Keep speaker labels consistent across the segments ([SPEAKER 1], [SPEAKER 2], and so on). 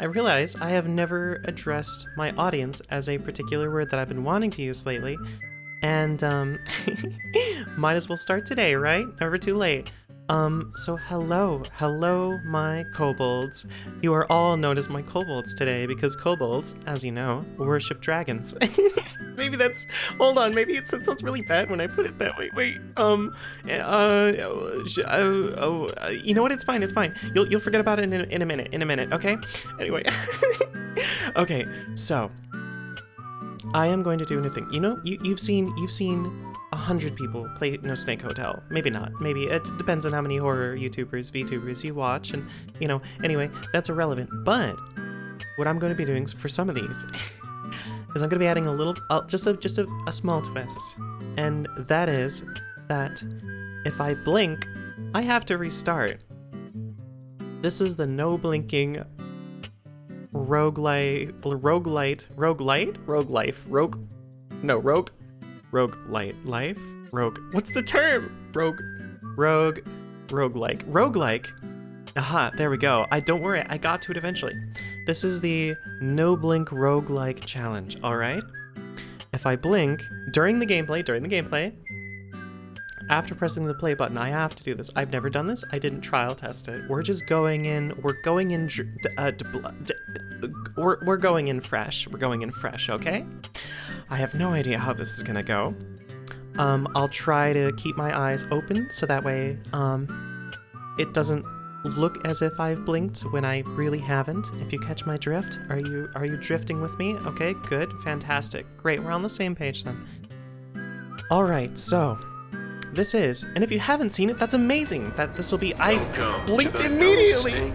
[SPEAKER 1] I realize I have never addressed my audience as a particular word that I've been wanting to use lately, and um, might as well start today, right? Never too late. Um, so hello, hello, my kobolds. You are all known as my kobolds today because kobolds, as you know, worship dragons. maybe that's, hold on, maybe it sounds really bad when I put it that way. Wait, um, uh, uh, oh, uh, you know what? It's fine, it's fine. You'll, you'll forget about it in in a minute, in a minute, okay? Anyway, okay, so I am going to do a new thing. You know, you, you've seen, you've seen a hundred people play No Snake Hotel. Maybe not. Maybe it depends on how many horror YouTubers, VTubers you watch, and you know. Anyway, that's irrelevant. But what I'm going to be doing for some of these is I'm going to be adding a little, uh, just a just a, a small twist, and that is that if I blink, I have to restart. This is the no blinking roguelite, roguelite, roguelite, rogue life, rogue, no, rogue rogue light life? Rogue what's the term? Rogue rogue rogue like rogue like aha there we go. I don't worry i got to it eventually. This is the no blink rogue like challenge all right? If i blink during the gameplay during the gameplay after pressing the play button i have to do this. I've never done this. I didn't trial test it. We're just going in we're going in uh, we're, we're going in fresh we're going in fresh okay I have no idea how this is gonna go. Um, I'll try to keep my eyes open so that way um, it doesn't look as if I've blinked when I really haven't. If you catch my drift, are you are you drifting with me? Okay, good, fantastic, great. We're on the same page then. All right, so this is, and if you haven't seen it, that's amazing. That this will be. I
[SPEAKER 2] Welcome
[SPEAKER 1] blinked immediately.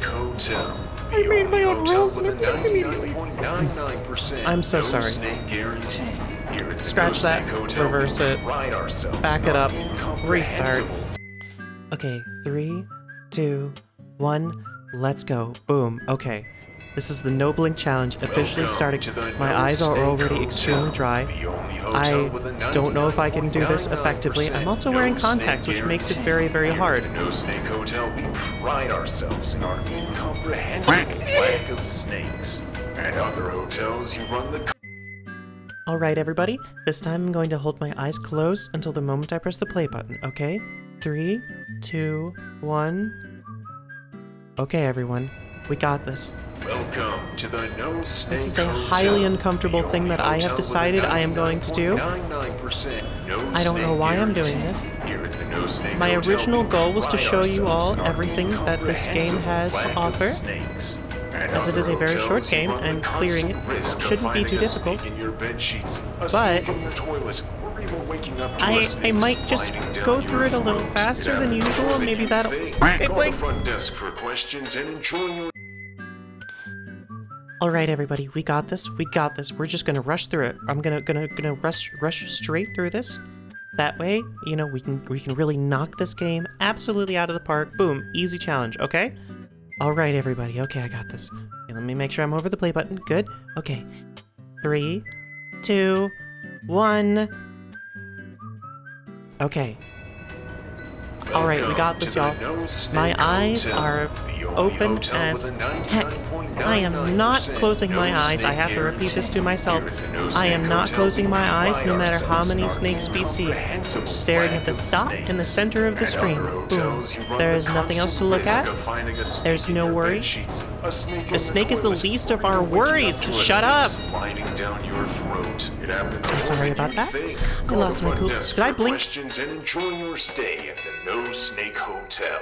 [SPEAKER 2] No Snake Hotel.
[SPEAKER 1] I made my own rules and
[SPEAKER 2] a
[SPEAKER 1] I blinked immediately. I'm so
[SPEAKER 2] no
[SPEAKER 1] sorry.
[SPEAKER 2] Snake guarantee. Here at the
[SPEAKER 1] Scratch that,
[SPEAKER 2] Snake Hotel,
[SPEAKER 1] reverse
[SPEAKER 2] we
[SPEAKER 1] it,
[SPEAKER 2] pride ourselves
[SPEAKER 1] back it up, restart. Okay, three, two, one, let's go. Boom. Okay. This is the No Blink Challenge officially starting. My
[SPEAKER 2] No
[SPEAKER 1] eyes are already
[SPEAKER 2] Hotel,
[SPEAKER 1] extremely dry.
[SPEAKER 2] the only hotel
[SPEAKER 1] I don't know if I can do this effectively. I'm also wearing contacts, which makes it very, very
[SPEAKER 2] Here
[SPEAKER 1] hard.
[SPEAKER 2] At the No Snake Hotel, we pride ourselves in our incomprehensible lack of snakes. At other hotels, you run the
[SPEAKER 1] Alright, everybody. This time I'm going to hold my eyes closed until the moment I press the play button, okay? Three, two, one. Okay, everyone. We got this.
[SPEAKER 2] Welcome to the No Snake
[SPEAKER 1] This is a
[SPEAKER 2] Hotel,
[SPEAKER 1] highly uncomfortable
[SPEAKER 2] the
[SPEAKER 1] thing that I have
[SPEAKER 2] hotel
[SPEAKER 1] decided I am going to do.
[SPEAKER 2] no
[SPEAKER 1] I don't know why I'm doing this.
[SPEAKER 2] Here at the No
[SPEAKER 1] My
[SPEAKER 2] Hotel,
[SPEAKER 1] original goal was to show you all everything that this game has to
[SPEAKER 2] incomprehensible lack of
[SPEAKER 1] offer. As it is a very short game, and clearing it
[SPEAKER 2] constant risk of
[SPEAKER 1] shouldn't be too difficult.
[SPEAKER 2] snake in your bed sheets,
[SPEAKER 1] But
[SPEAKER 2] snake in your toilet, or even waking up to a
[SPEAKER 1] I, I might just go through it a little faster than usual, maybe that'll... It blinked!
[SPEAKER 2] front desk for questions and enjoy your
[SPEAKER 1] Alright everybody, we got this, we got this. We're just gonna rush through it. I'm gonna gonna gonna rush rush straight through this. That way, you know, we can we can really knock this game absolutely out of the park. Boom, easy challenge, okay? Alright everybody, okay, I got this. Okay, let me make sure I'm over the play button. Good. Okay. Three, two, one. Okay. Alright, we got this, y'all. My eyes are open as heck. I am not closing my eyes. I have to repeat this to myself. I am not closing my eyes no matter how many snakes we see. Staring at this dot in the center of the screen. Boom. There is nothing else to look at. There's no worry.
[SPEAKER 2] The
[SPEAKER 1] snake is the least of our worries. Shut up.
[SPEAKER 2] I'm
[SPEAKER 1] sorry about that. I lost my cool- Did I blink?
[SPEAKER 2] Questions and enjoy your stay at the No Snake Hotel.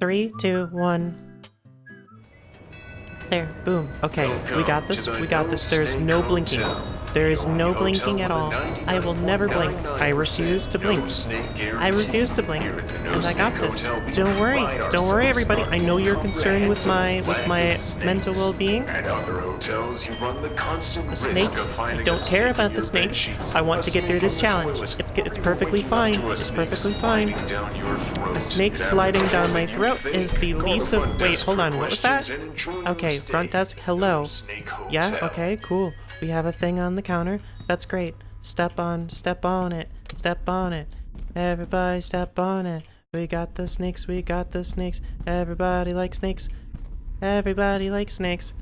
[SPEAKER 1] Three, two, one. There, boom. Okay, we got this. We got this. There's no blinking. There is no blinking at all. I will never blink. I refuse to blink. I refuse to blink,
[SPEAKER 2] Here at the No
[SPEAKER 1] and I got this. Don't worry, don't worry, everybody. I know you're concerned with my with my mental well-being.
[SPEAKER 2] At other you run the constant
[SPEAKER 1] The
[SPEAKER 2] risk
[SPEAKER 1] snakes. I don't care about the snakes. I want to get through this challenge. It's it's perfectly fine. It's perfectly fine.
[SPEAKER 2] sliding down your throat.
[SPEAKER 1] A snake sliding down my throat is the least of. Wait, hold on. What was that?
[SPEAKER 2] questions and enjoy your
[SPEAKER 1] Okay, front desk. Hello. Yeah. Okay. Cool. We have a thing on the counter. That's great. Step on. Step on it. Step on it. Everybody, step on it. We got the snakes. We got the snakes. Everybody likes snakes. Everybody likes snakes.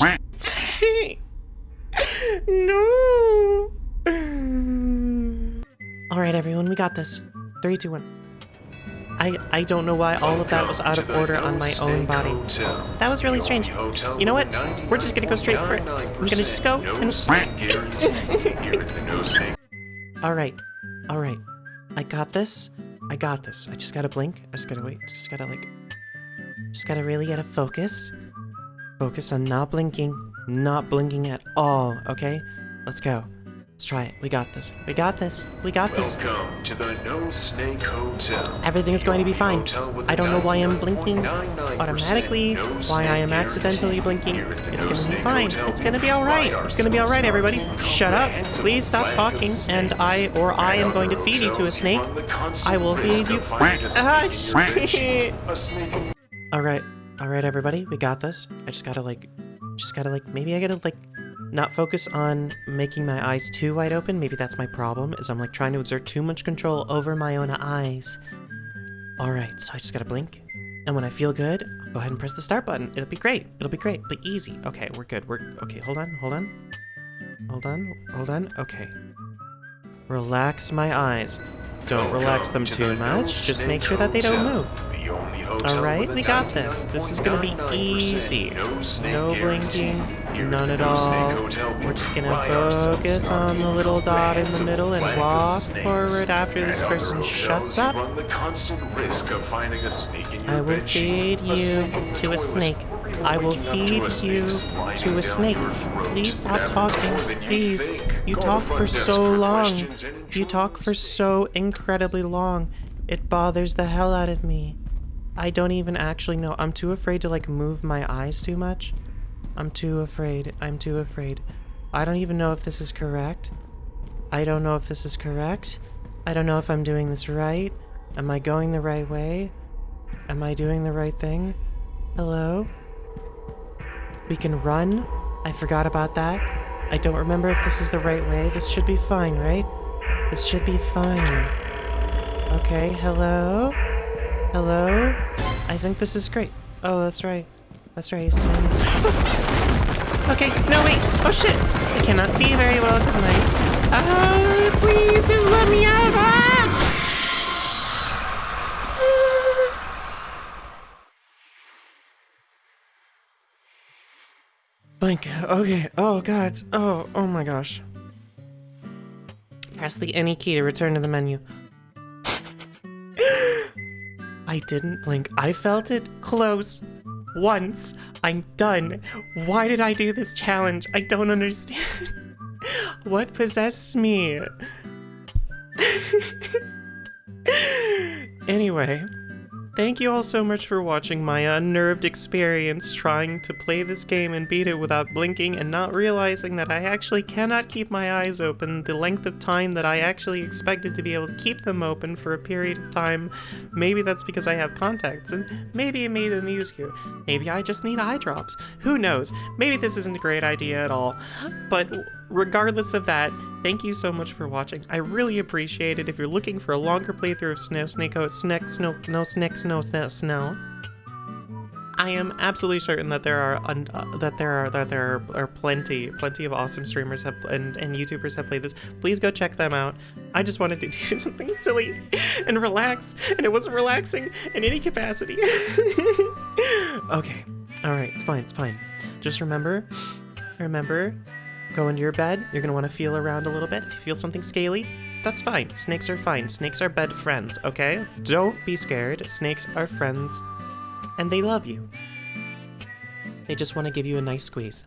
[SPEAKER 1] no. All right, everyone, we got this. Three, two, one. I I don't know why all of that was out of order on my own body. That was really strange. You know what? We're just gonna go straight for it. I'm gonna just go and-
[SPEAKER 2] No snake guarantee. Here the No Snake
[SPEAKER 1] All right, all right. I got this. I got this. I just gotta blink. I just gotta wait. Just gotta like, just gotta really gotta focus. Focus on not blinking, not blinking at all. Okay, let's go. Let's try it. We got this. We got this. We got this.
[SPEAKER 2] Welcome to the No Snake Hotel.
[SPEAKER 1] Everything's going to be fine. I don't know why I'm blinking automatically,
[SPEAKER 2] no
[SPEAKER 1] why I am accidentally blinking.
[SPEAKER 2] Here at the
[SPEAKER 1] It's
[SPEAKER 2] No
[SPEAKER 1] gonna be fine. It's gonna be alright. It's gonna be alright, everybody. Shut up. Please stop talking, and. I or I am going to feed you to a snake.
[SPEAKER 2] run the constant
[SPEAKER 1] I will feed you-
[SPEAKER 2] finding a snake in your
[SPEAKER 1] shit.
[SPEAKER 2] bedsheets. A snake in
[SPEAKER 1] Alright, alright, everybody. We got this. I just gotta like, just gotta like, maybe I gotta like, not focus on making my eyes too wide open. Maybe that's my problem, is I'm like trying to exert too much control over my own eyes. Alright, so I just gotta blink. And when I feel good, I'll go ahead and press the start button. It'll be great. It'll be great. Be easy. Okay, we're good. We're okay. Hold on. Hold on. Hold on. Hold on. Okay. Relax my eyes. Don't relax them
[SPEAKER 2] to
[SPEAKER 1] too much. Just make sure that they don't move.
[SPEAKER 2] the only hotel
[SPEAKER 1] Alright, we got this. This is gonna be easy.
[SPEAKER 2] No, snake
[SPEAKER 1] No
[SPEAKER 2] guarantee.
[SPEAKER 1] blinking, none at all.
[SPEAKER 2] We
[SPEAKER 1] We're just gonna focus on the little dot in the middle and walk forward after this person shuts up.
[SPEAKER 2] run the constant risk of finding a snake in your
[SPEAKER 1] I will feed you to a snake. I will feed you to a snake. Please stop talking. Please. You talk for so long. You talk for so incredibly long. It bothers the hell out of me. I don't even actually know. I'm too afraid to like move my eyes too much. I'm too afraid. I'm too afraid. I don't even know if this is correct. I don't know if this is correct. I don't know if I'm doing this right. Am I going the right way? Am I doing the right thing? Hello? We can run? I forgot about that. I don't remember if this is the right way. This should be fine, right? This should be fine. Okay, hello? Hello? I think this is great. Oh, that's right. That's right, he's telling me. okay, no, wait. Oh, shit. I cannot see very well because my... Oh, please, just let me out. Ah! Okay. Oh, God. Oh, oh my gosh. Press the any key to return to the menu. I didn't blink. I felt it close. Once. I'm done. Why did I do this challenge? I don't understand. what possessed me? anyway, thank you all so much for watching my unnerved experience trying to play this game and beat it without blinking and not realizing that I actually cannot keep my eyes open the length of time that I actually expected to be able to keep them open for a period of time. Maybe that's because I have contacts, and maybe it made them easier. Maybe I just need eye drops. Who knows? Maybe this isn't a great idea at all. But regardless of that, thank you so much for watching. I really appreciate it. If you're looking for a longer playthrough of Snow Snake, oh, Snack, Snow, no, Snack, Snow, Snow, Snow. I am absolutely certain that there are uh, that there are that there are, are plenty plenty of awesome streamers have and, and YouTubers have played this. Please go check them out. I just wanted to do something silly and relax, and it wasn't relaxing in any capacity. okay, all right, it's fine, it's fine. Just remember, remember, go into your bed. You're gonna want to feel around a little bit. If you feel something scaly, that's fine. Snakes are fine. Snakes are bed friends. Okay, don't be scared. Snakes are friends and they love you. They just want to give you a nice squeeze.